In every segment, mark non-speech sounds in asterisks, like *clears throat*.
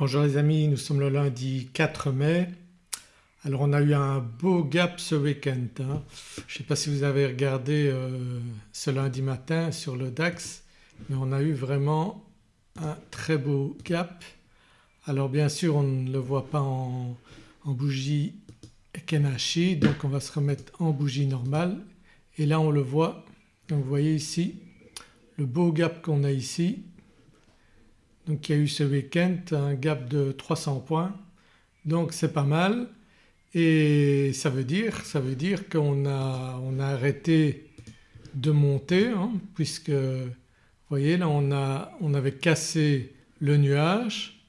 Bonjour les amis, nous sommes le lundi 4 mai. Alors on a eu un beau gap ce week-end. Hein. Je ne sais pas si vous avez regardé euh, ce lundi matin sur le DAX mais on a eu vraiment un très beau gap. Alors bien sûr on ne le voit pas en, bougie Kenashi donc on va se remettre en bougie normale et là on le voit donc vous voyez ici le beau gap qu'on a ici donc il y a eu ce week-end un gap de 300 points. Donc c'est pas mal. Et ça veut dire, qu'on a, on a arrêté de monter hein, puisque vous voyez là on, a, avait cassé le nuage.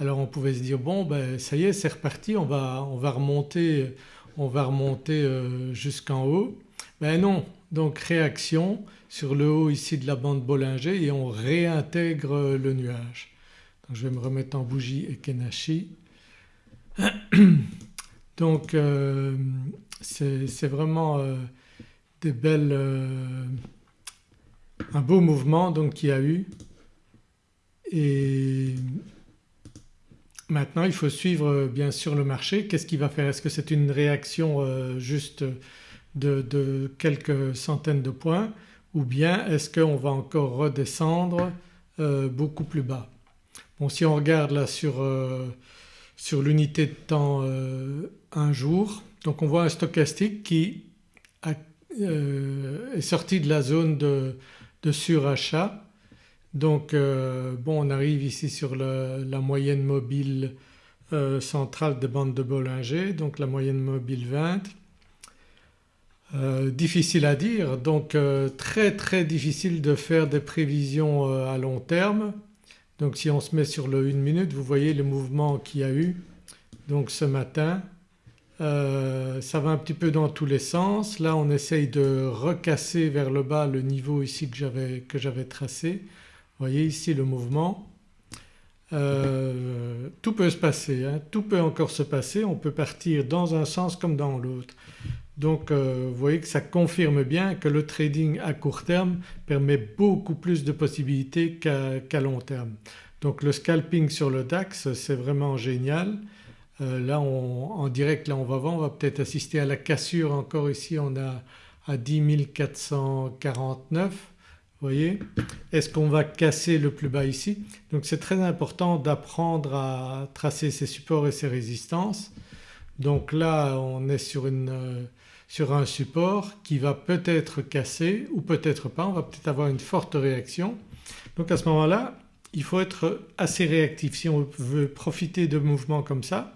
Alors on pouvait se dire bon ben ça y est c'est reparti on va, on va remonter, on va remonter euh, jusqu'en haut. Ben non donc réaction sur le haut ici de la bande Bollinger et on réintègre le nuage. Donc je vais me remettre en bougie Ekenashi. *clears throat* Donc euh, c'est vraiment euh, euh, un beau mouvement donc qu'il y a eu et maintenant il faut suivre bien sûr le marché. Qu'est-ce qu'il va faire? Est-ce que c'est une réaction juste de, quelques centaines de points ou bien est-ce qu'on va encore redescendre euh, beaucoup plus bas? Bon si on regarde là sur, euh, sur l'unité de temps euh, un jour donc on voit un stochastique qui est sorti de la zone de, de surachat donc bon on arrive ici sur la moyenne mobile centrale des bandes de Bollinger donc la moyenne mobile 20 euh, difficile à dire donc euh, très très difficile de faire des prévisions euh, à long terme. Donc si on se met sur le 1 minute vous voyez le mouvement qu'il y a eu donc ce matin ça va un petit peu dans tous les sens. Là on essaye de recasser vers le bas le niveau ici que j'avais tracé. Vous voyez ici le mouvement. tout peut se passer, hein. tout peut encore se passer, on peut partir dans un sens comme dans l'autre. Donc euh, vous voyez que ça confirme bien que le trading à court terme permet beaucoup plus de possibilités qu'à long terme. Donc le scalping sur le DAX c'est vraiment génial. Euh, là en direct là on va voir, on va peut-être assister à la cassure encore ici on a à 10 449 vous voyez. Est-ce qu'on va casser le plus bas ici? Donc c'est très important d'apprendre à tracer ses supports et ses résistances. Donc là on est euh, sur un support qui va peut-être casser ou peut-être pas, on va peut-être avoir une forte réaction. Donc à ce moment-là il faut être assez réactif. Si on veut profiter de mouvements comme ça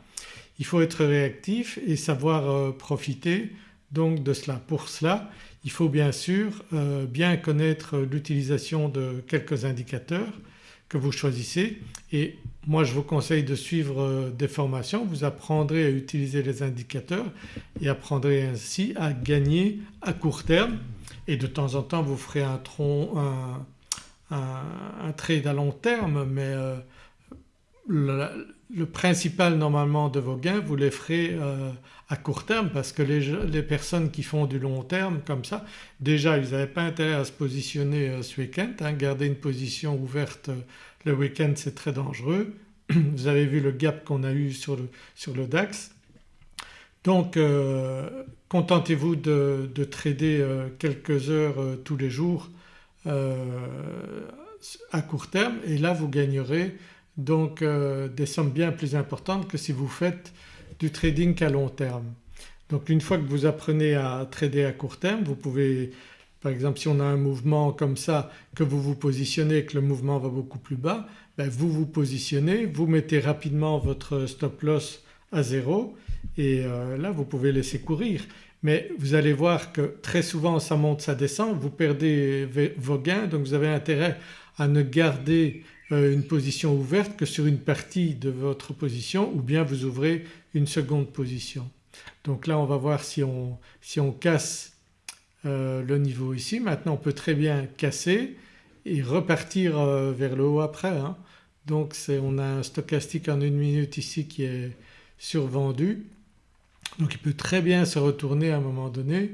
il faut être réactif et savoir euh, profiter de cela. Pour cela il faut bien sûr euh, bien connaître l'utilisation de quelques indicateurs que vous choisissez. Et moi je vous conseille de suivre euh, des formations, vous apprendrez à utiliser les indicateurs et apprendrez ainsi à gagner à court terme. Et de temps en temps vous ferez un, tronc, un, trade à long terme mais euh, le, principal normalement de vos gains vous les ferez euh, à court terme parce que les, personnes qui font du long terme comme ça déjà ils n'avaient pas intérêt à se positionner euh, ce week-end, hein. garder une position ouverte euh, le week-end c'est très dangereux. *clears throat* Vous avez vu le gap qu'on a eu sur le, sur le DAX. Donc contentez-vous de, de, trader quelques heures tous les jours à court terme et là vous gagnerez donc euh, des sommes bien plus importantes que si vous faites du trading à long terme. Donc une fois que vous apprenez à trader à court terme vous pouvez par exemple si on a un mouvement comme ça que vous vous positionnez que le mouvement va beaucoup plus bas ben vous vous positionnez, vous mettez rapidement votre stop loss à zéro et euh, là vous pouvez laisser courir. Mais vous allez voir que très souvent ça monte, ça descend, vous perdez vos gains donc vous avez intérêt à ne garder une position ouverte que sur une partie de votre position ou bien vous ouvrez une seconde position. Donc là on va voir si on, si on casse euh, le niveau ici. Maintenant on peut très bien casser et repartir euh, vers le haut après. Hein. Donc on a un stochastique en une minute ici qui est survendu. Donc il peut très bien se retourner à un moment donné.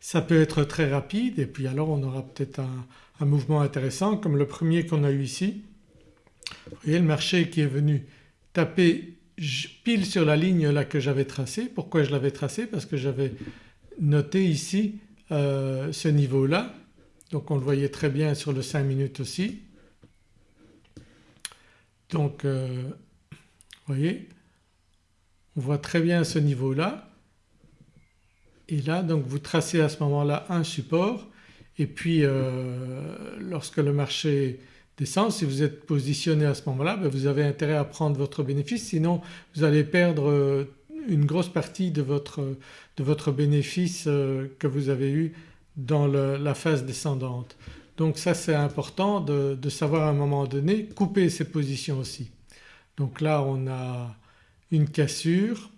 Ça peut être très rapide et puis alors on aura peut-être un, mouvement intéressant comme le premier qu'on a eu ici. Vous voyez le marché qui est venu taper pile sur la ligne là que j'avais tracée. Pourquoi je l'avais tracée? Parce que j'avais noté ici euh, ce niveau-là donc on le voyait très bien sur le 5 minutes aussi. Donc euh, vous voyez on voit très bien ce niveau-là et là donc vous tracez à ce moment-là un support et puis euh, lorsque le marché descend si vous êtes positionné à ce moment-là ben, vous avez intérêt à prendre votre bénéfice sinon vous allez perdre euh, une grosse partie de votre, de votre bénéfice que vous avez eu dans la phase descendante. Donc ça c'est important de, de, savoir à un moment donné couper ses positions aussi. Donc là on a une cassure,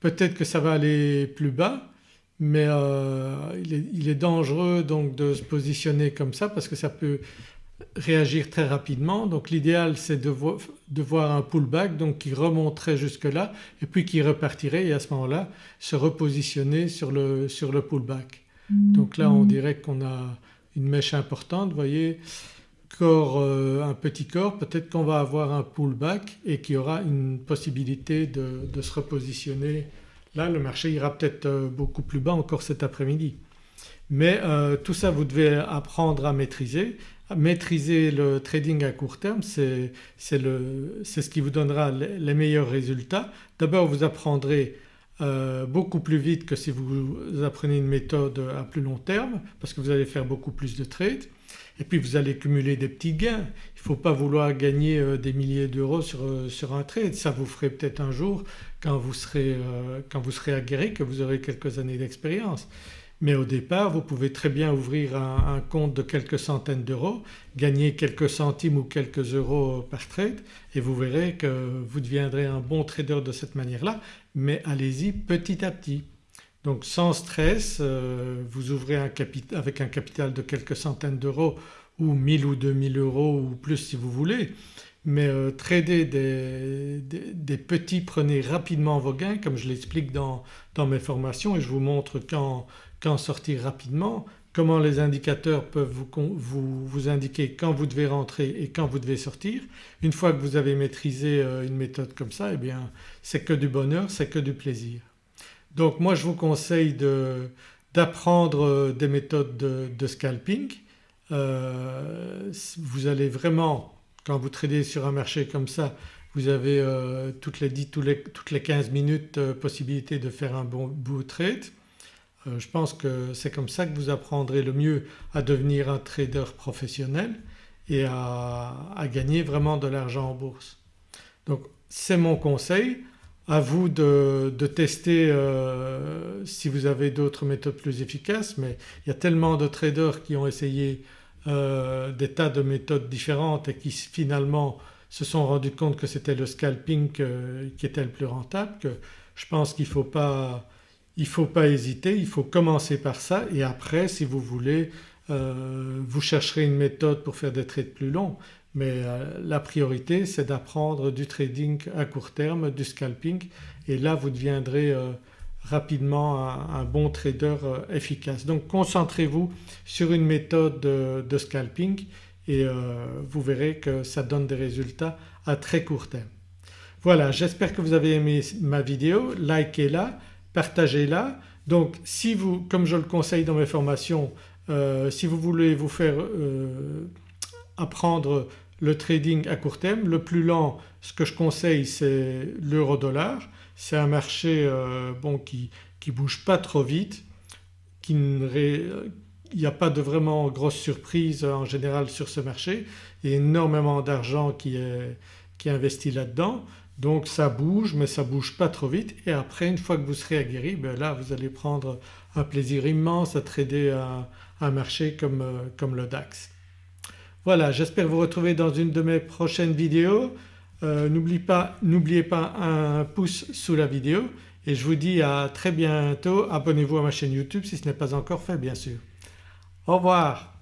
peut-être que ça va aller plus bas mais euh, il, est, il, est, dangereux donc de se positionner comme ça parce que ça peut réagir très rapidement. Donc l'idéal c'est de, de, voir un pullback donc qui remonterait jusque là et puis qui repartirait et à ce moment-là se repositionner sur le, sur le pullback. Donc là on dirait qu'on a une mèche importante, vous voyez corps, euh, un petit corps, peut-être qu'on va avoir un pullback et qu'il y aura une possibilité de, se repositionner. Là le marché ira peut-être euh, beaucoup plus bas encore cet après-midi. Mais euh, tout ça vous devez apprendre à maîtriser. maîtriser le trading à court terme c'est ce qui vous donnera les meilleurs résultats. D'abord vous apprendrez euh, beaucoup plus vite que si vous apprenez une méthode à plus long terme parce que vous allez faire beaucoup plus de trades et puis vous allez cumuler des petits gains. Il ne faut pas vouloir gagner des milliers d'euros sur, sur, un trade, ça vous ferait peut-être un jour quand vous serez, quand vous serez aguerri que vous aurez quelques années d'expérience. Mais au départ vous pouvez très bien ouvrir un, compte de quelques centaines d'euros, gagner quelques centimes ou quelques euros par trade et vous verrez que vous deviendrez un bon trader de cette manière-là mais allez-y petit à petit. Donc sans stress euh, vous ouvrez avec un capital de quelques centaines d'euros ou 1000 ou 2000 euros ou plus si vous voulez mais euh, trader des, des, petits prenez rapidement vos gains comme je l'explique dans, dans, mes formations et je vous montre quand, quand sortir rapidement, comment les indicateurs peuvent vous, vous, indiquer quand vous devez rentrer et quand vous devez sortir. Une fois que vous avez maîtrisé euh, une méthode comme ça eh bien c'est que du bonheur, c'est que du plaisir. Donc moi je vous conseille d'apprendre euh, des méthodes de, scalping. Euh, vous allez vraiment quand vous tradez sur un marché comme ça vous avez toutes, les 10, toutes, les, toutes les 15 minutes possibilité de faire un bon bout trade. Euh, je pense que c'est comme ça que vous apprendrez le mieux à devenir un trader professionnel et à, gagner vraiment de l'argent en bourse. Donc c'est mon conseil, à vous de, tester euh, si vous avez d'autres méthodes plus efficaces mais il y a tellement de traders qui ont essayé euh, des tas de méthodes différentes et qui finalement se sont rendus compte que c'était le scalping qui était le plus rentable je pense qu'il ne faut pas faut pas hésiter, il faut commencer par ça et après si vous voulez euh, vous chercherez une méthode pour faire des trades plus longs. Mais euh, la priorité c'est d'apprendre du trading à court terme, du scalping et là vous deviendrez euh, rapidement un, bon trader efficace. Donc concentrez-vous sur une méthode de, scalping et vous verrez que ça donne des résultats à très court terme. Voilà j'espère que vous avez aimé ma vidéo, likez-la partagez-la. Donc si vous, comme je le conseille dans mes formations, euh, si vous voulez vous faire euh, apprendre le trading à court terme, le plus lent ce que je conseille c'est l'euro dollar. C'est un marché euh, bon, qui ne bouge pas trop vite, qui il n'y a pas de vraiment grosse surprise en général sur ce marché, il y a énormément d'argent qui est, qui est investi là-dedans donc ça bouge mais ça bouge pas trop vite et après une fois que vous serez aguerri ben là vous allez prendre un plaisir immense à trader un, un marché comme, euh, comme, le DAX. Voilà j'espère vous retrouver dans une de mes prochaines vidéos. Euh, N'oubliez pas, pas un pouce sous la vidéo et je vous dis à très bientôt. Abonnez-vous à ma chaîne YouTube si ce n'est pas encore fait bien sûr. Au revoir.